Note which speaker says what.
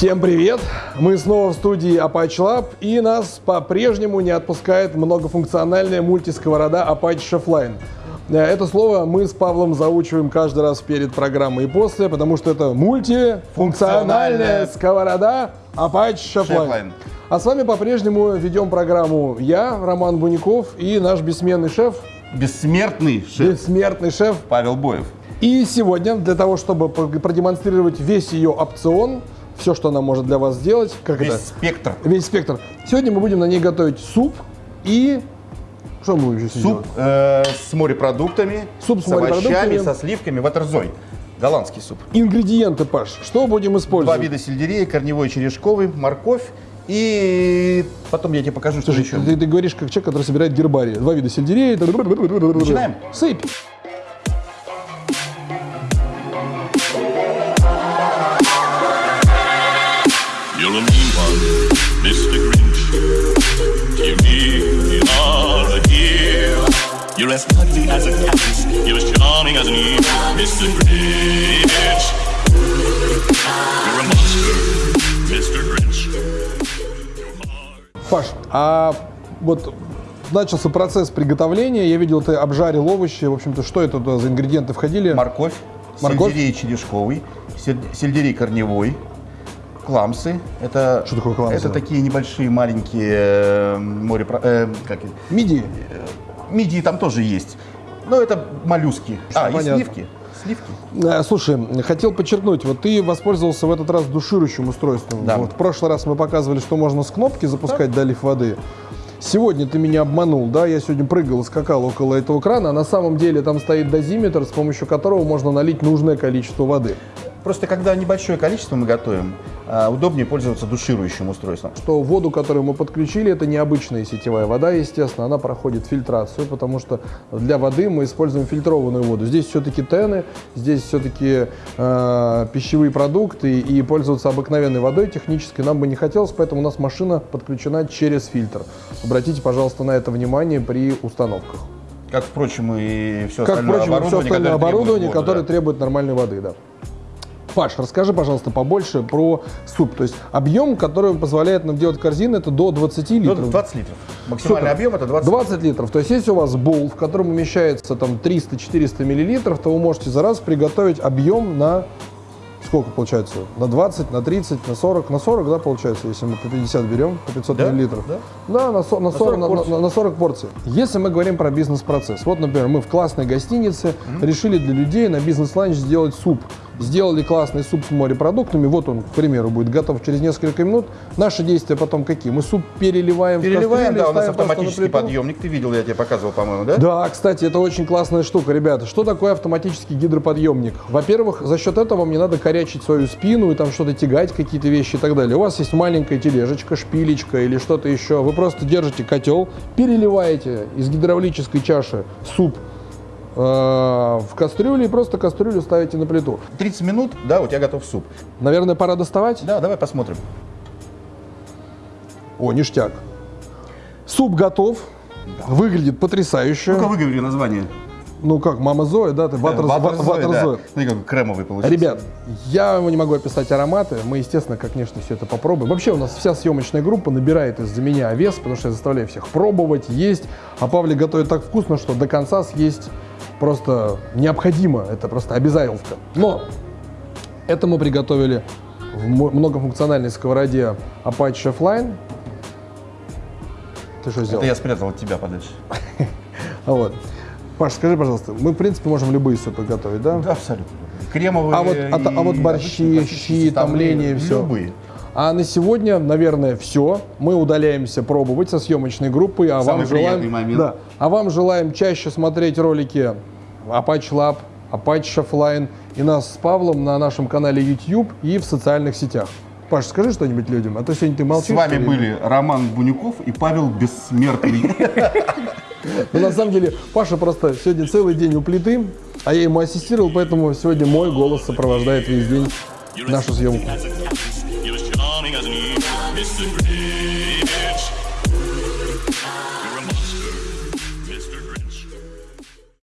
Speaker 1: Всем привет! Мы снова в студии Apache Lab и нас по-прежнему не отпускает многофункциональная мультисковорода Apache Chefline. Э, Это слово мы с Павлом заучиваем каждый раз перед программой и после, потому что это мультифункциональная
Speaker 2: Функциональная.
Speaker 1: сковорода Apache Chefline. А с вами по-прежнему ведем программу я, Роман Буников, и наш бессменный шеф,
Speaker 2: Бессмертный шеф
Speaker 1: бессмертный шеф
Speaker 2: Павел Боев.
Speaker 1: И сегодня, для того, чтобы продемонстрировать весь ее опцион, все, что она может для вас сделать, как
Speaker 2: Весь
Speaker 1: это?
Speaker 2: спектр.
Speaker 1: Весь спектр. Сегодня мы будем на ней готовить суп и... Что мы будем еще
Speaker 2: Суп э, с морепродуктами,
Speaker 1: Суп с
Speaker 2: овощами,
Speaker 1: морепродуктами.
Speaker 2: со сливками, ватерзой. Голландский суп.
Speaker 1: Ингредиенты, Паш. Что будем
Speaker 2: Два
Speaker 1: использовать?
Speaker 2: вида сельдерея, корневой и черешковый, морковь. И потом я тебе покажу, что
Speaker 1: Слушай,
Speaker 2: еще.
Speaker 1: ты, ты говоришь, как человек, который собирает гербарий. Два вида сельдерея.
Speaker 2: Начинаем?
Speaker 1: Сыпь.
Speaker 3: You're a mean one, Mr. Grinch. To me, you are a dear. You're as ugly as a cactus. You're as charming as an eve, Mr. Grinch. You're a monster, Mr. Grinch. Your heart.
Speaker 1: Паш, а вот начался процесс приготовления. Я видел, ты обжарил овощи. В общем-то, что это за ингредиенты входили?
Speaker 2: Морковь,
Speaker 1: Морковь?
Speaker 2: сельдерей черешковый, сель- сельдерей корневой, кламсы. Это,
Speaker 1: Что такое кламсы?
Speaker 2: Это такие небольшие маленькие э, морепро... э, как?
Speaker 1: Мидии.
Speaker 2: Мидии там тоже есть. Но это моллюски. А, и
Speaker 1: понятно.
Speaker 2: сливки. Сливки.
Speaker 1: Э, Слушай, хотел подчеркнуть, вот ты воспользовался в этот раз душирующим устройством.
Speaker 2: Да.
Speaker 1: Вот в прошлый раз мы показывали, что можно с кнопки запускать долив воды. Сегодня ты меня обманул, да? Я сегодня прыгал и скакал около этого крана, а на самом деле там стоит дозиметр, с помощью которого можно налить нужное количество воды.
Speaker 2: Просто когда небольшое количество мы готовим, а, удобнее пользоваться душирующим устройством.
Speaker 1: Что воду, которую мы подключили, это необычная сетевая вода, естественно, она проходит фильтрацию, потому что для воды мы используем фильтрованную воду. Здесь все-таки тены, здесь все-таки э, пищевые продукты, и пользоваться обыкновенной водой технической нам бы не хотелось, поэтому у нас машина подключена через фильтр. Обратите, пожалуйста, на это внимание при установках.
Speaker 2: Как, впрочем, и все
Speaker 1: Как,
Speaker 2: остальное
Speaker 1: впрочем, все
Speaker 2: оборудование,
Speaker 1: остальное
Speaker 2: которое требует
Speaker 1: оборудование,
Speaker 2: воду,
Speaker 1: которое
Speaker 2: да.
Speaker 1: требует нормальной воды, да. Паш, расскажи, пожалуйста, побольше про суп. То есть объем, который позволяет нам делать корзины, это до 20
Speaker 2: Ну,
Speaker 1: литров.
Speaker 2: 20 литров. Максимальный
Speaker 1: Супер.
Speaker 2: объем это 20
Speaker 1: 20 литров. То есть если у вас бол, в котором умещается там 300-400 миллилитров, то вы можете за раз приготовить объем на сколько получается? На 20, на 30, на 40, на 40, да, получается, если мы по 50 берем, по 500
Speaker 2: Да,
Speaker 1: миллилитров.
Speaker 2: да.
Speaker 1: Да, на, со- на 40,
Speaker 2: 40
Speaker 1: на,
Speaker 2: порций.
Speaker 1: на- на 40 порций. Если мы говорим про бизнес-процесс, вот, например, мы в классной гостинице решили для людей на бизнес-ланч сделать суп. Сделали классный суп с морепродуктами, вот он, к примеру, будет готов через несколько минут. Наши действия потом какие? Мы суп переливаем, в
Speaker 2: Переливаем,
Speaker 1: кастрюлю и
Speaker 2: да, у нас автоматический подъемник. Ты видел, я тебе показывал, по-моему, да?
Speaker 1: Да, кстати, это очень классная штука, ребята. Что такое автоматический гидроподъемник? Во-первых, за счет этого вам не надо корячить свою спину и там что-то тягать, какие-то вещи и так далее. У вас есть маленькая тележечка, шпилечка или что-то еще. Вы просто держите котел, переливаете из гидравлической чаши суп в кастрюлю и просто кастрюлю ставите на плиту.
Speaker 2: 30 минут, да, у тебя готов суп.
Speaker 1: Наверное, пора доставать?
Speaker 2: Да, давай посмотрим.
Speaker 1: О, ништяк. Суп готов. Выглядит потрясающе.
Speaker 2: Ну-ка выговори название.
Speaker 1: Ну как, мама Зоя, да? Ты ватер,
Speaker 2: Ватер Зоя. Смотри, какой кремовый получился.
Speaker 1: Ребят, я не могу описать ароматы. Мы, естественно, как, конечно, все это попробуем. Вообще у нас вся съемочная группа набирает из-за меня вес, потому что я заставляю всех пробовать, есть. А Павлик готовит так вкусно, что до конца съесть просто необходимо. Это просто обязательство. Но это мы приготовили в многофункциональной сковороде Apache Chefline. Ты что сделал?
Speaker 2: Это я спрятал от тебя подальше.
Speaker 1: Вот. Паш, скажи, пожалуйста, мы, в принципе, можем любые супы готовить, да?
Speaker 2: Да, абсолютно. Кремовые
Speaker 1: А вот, а, а вот борщи, щи, томления, все.
Speaker 2: Любые.
Speaker 1: А на сегодня, наверное, все. Мы удаляемся пробовать со съемочной группой. А
Speaker 2: Самый
Speaker 1: вам желаем,
Speaker 2: момент.
Speaker 1: Да, а вам желаем чаще смотреть ролики Apache Lab, Apache Chefline и нас с Павлом на нашем канале YouTube и в социальных сетях. Паш, скажи что-нибудь людям, а то сегодня ты молчишь.
Speaker 2: С вами были Роман Бунюков и Павел Бессмертный.
Speaker 1: Но на самом деле Паша просто сегодня целый день у плиты, а я ему ассистировал, поэтому сегодня мой голос сопровождает весь день нашу съемку.
Speaker 3: You're a monster.